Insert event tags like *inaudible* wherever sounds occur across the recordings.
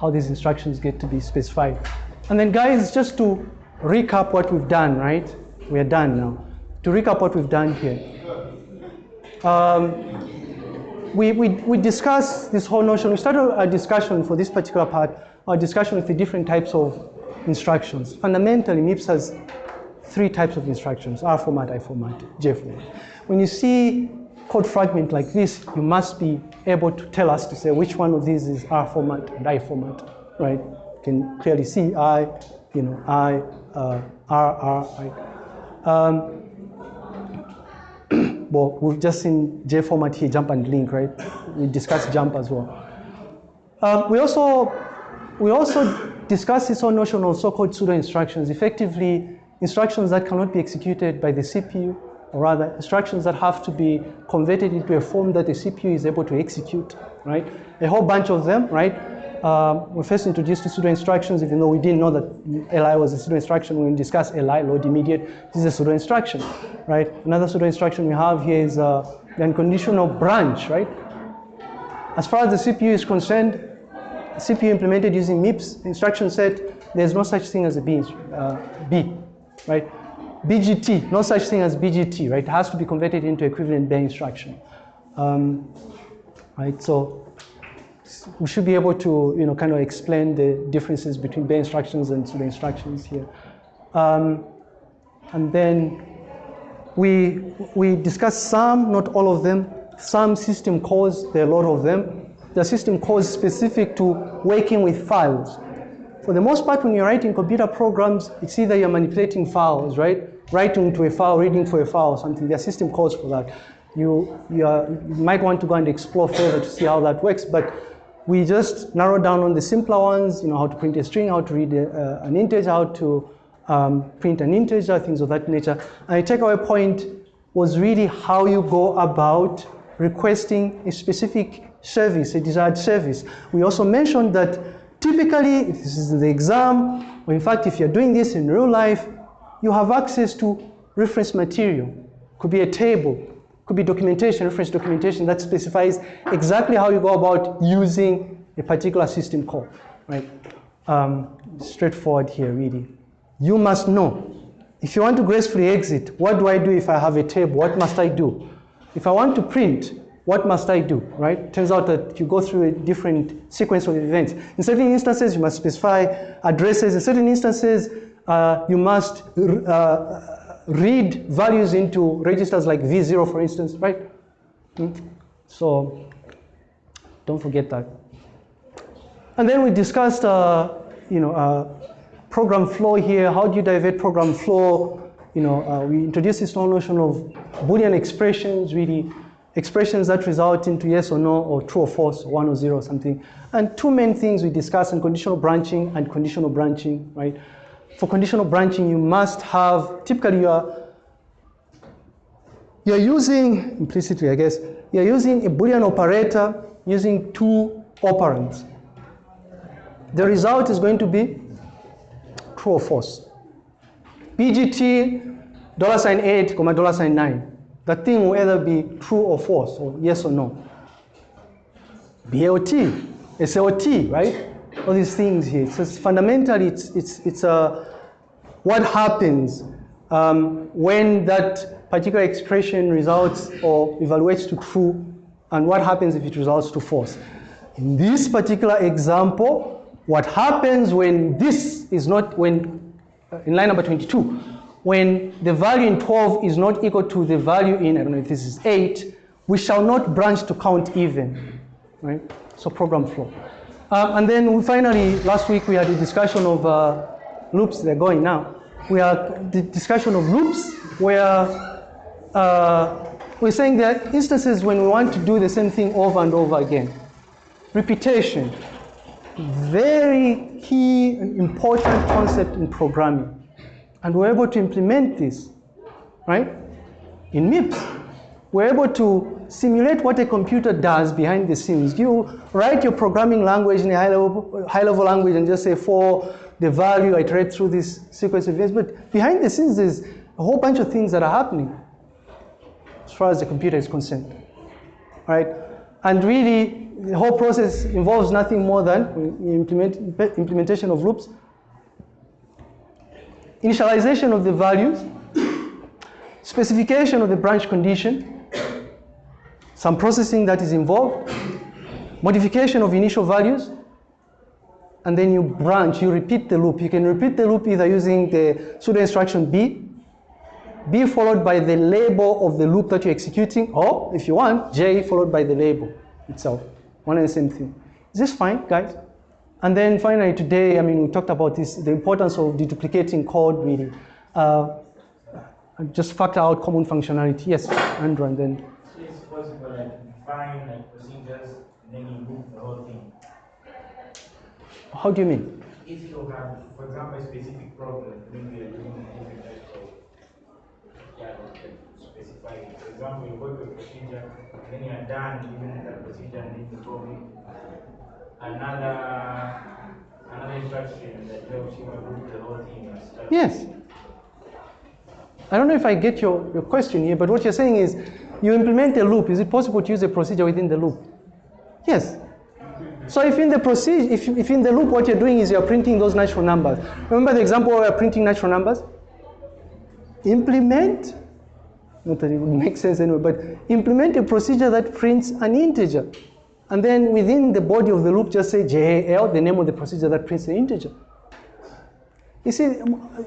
how these instructions get to be specified. And then guys, just to recap what we've done, right? We're done now. To recap what we've done here. Um, we, we, we discussed this whole notion, we started a discussion for this particular part, our discussion with the different types of instructions. Fundamentally, MIPS has three types of instructions, R format, I format, J format. When you see code fragment like this, you must be able to tell us to say which one of these is R format and I format, right? You can clearly see I, you know, I, uh, R, R, I. Um, *clears throat* well, we've just seen J format here, jump and link, right? We discussed jump as well. Um, we also we also discussed this whole notion of so-called pseudo instructions, effectively instructions that cannot be executed by the CPU, or rather instructions that have to be converted into a form that the CPU is able to execute, right? A whole bunch of them, right? Um, we first introduced the pseudo instructions, even though we didn't know that LI was a pseudo instruction. We discuss LI, load immediate, this is a pseudo instruction, right? Another pseudo instruction we have here is uh, the unconditional branch, right? As far as the CPU is concerned, CPU implemented using MIPS instruction set, there's no such thing as a B, uh, B right? BGT, no such thing as BGT, right? It has to be converted into equivalent bare instruction. Um, right, so we should be able to, you know, kind of explain the differences between bare instructions and pseudo instructions here. Um, and then we, we discussed some, not all of them, some system calls, there are a lot of them. The system calls specific to working with files. For the most part, when you're writing computer programs, it's either you're manipulating files, right? Writing to a file, reading for a file something. There system calls for that. You, you, are, you might want to go and explore further to see how that works, but we just narrow down on the simpler ones, you know, how to print a string, how to read a, uh, an integer, how to um, print an integer, things of that nature. And the takeaway point was really how you go about requesting a specific service, a desired service. We also mentioned that typically, this is the exam, or in fact, if you're doing this in real life, you have access to reference material. Could be a table, could be documentation, reference documentation that specifies exactly how you go about using a particular system call, right? Um, straightforward here, really. You must know. If you want to gracefully exit, what do I do if I have a table? What must I do? If I want to print, what must I do, right? Turns out that you go through a different sequence of events. In certain instances, you must specify addresses. In certain instances, uh, you must uh, read values into registers like V0, for instance, right? Hmm? So don't forget that. And then we discussed, uh, you know, uh, program flow here. How do you divert program flow? You know, uh, we introduced this whole notion of Boolean expressions, really expressions that result into yes or no, or true or false, one or zero or something. And two main things we discuss in conditional branching and conditional branching, right? For conditional branching, you must have, typically you are, you're using, implicitly I guess, you're using a Boolean operator using two operands. The result is going to be true or false. BGT, dollar sign 8, comma dollar sign 9. The thing will either be true or false, or yes or no. BLT, right? All these things here. So it's fundamentally, it's, it's, it's a, what happens um, when that particular expression results or evaluates to true, and what happens if it results to false. In this particular example, what happens when this is not, when, uh, in line number 22, when the value in 12 is not equal to the value in, I don't know if this is 8, we shall not branch to count even, right? So program flow. Um, and then we finally, last week we had a discussion of uh, loops, they're going now. We had the discussion of loops where uh, we're saying there are instances when we want to do the same thing over and over again. Repetition, very key and important concept in programming. And we're able to implement this, right? In MIPS, we're able to simulate what a computer does behind the scenes. You write your programming language in a high-level high level language and just say for the value, I iterate through this sequence of events. But behind the scenes, there's a whole bunch of things that are happening as far as the computer is concerned, right? And really, the whole process involves nothing more than implement, implementation of loops, initialization of the values, specification of the branch condition, some processing that is involved, modification of initial values, and then you branch, you repeat the loop. You can repeat the loop either using the pseudo instruction B, B followed by the label of the loop that you're executing, or if you want, J followed by the label itself. One and the same thing. Is this fine, guys? And then finally today, I mean, we talked about this, the importance of deduplicating code really. Uh, just factor out common functionality. Yes, Andrew, and then. So it's possible like define like procedures and then you move the whole thing. How do you mean? If you have, for example, a specific problem, maybe you're doing a different type of yeah, specify it. For example, you go to a procedure, and then you're done even that procedure, and then you probably another another instruction that helps you move the whole thing. Yes. I don't know if I get your, your question here, but what you're saying is you implement a loop. Is it possible to use a procedure within the loop? Yes. So if in the procedure, if, if in the loop what you're doing is you're printing those natural numbers. Remember the example where we're printing natural numbers? Implement, not that it would make sense anyway, but implement a procedure that prints an integer. And then within the body of the loop, just say JAL, the name of the procedure that prints the integer. You see, um,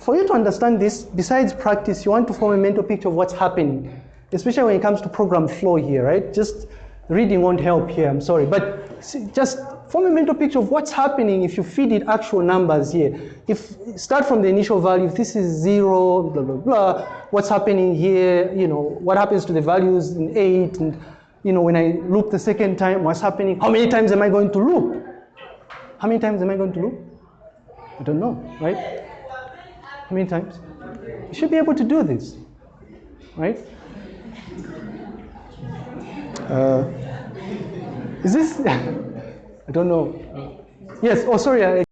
for you to understand this, besides practice, you want to form a mental picture of what's happening, especially when it comes to program flow here, right? Just reading won't help here, I'm sorry. But see, just form a mental picture of what's happening if you feed it actual numbers here. If start from the initial value, if this is zero, blah, blah, blah, what's happening here, you know, what happens to the values in eight, and, you know, when I loop the second time, what's happening? How many times am I going to loop? How many times am I going to loop? I don't know, right? How many times? You should be able to do this, right? Uh, is this? *laughs* I don't know. Yes. Oh, sorry. I,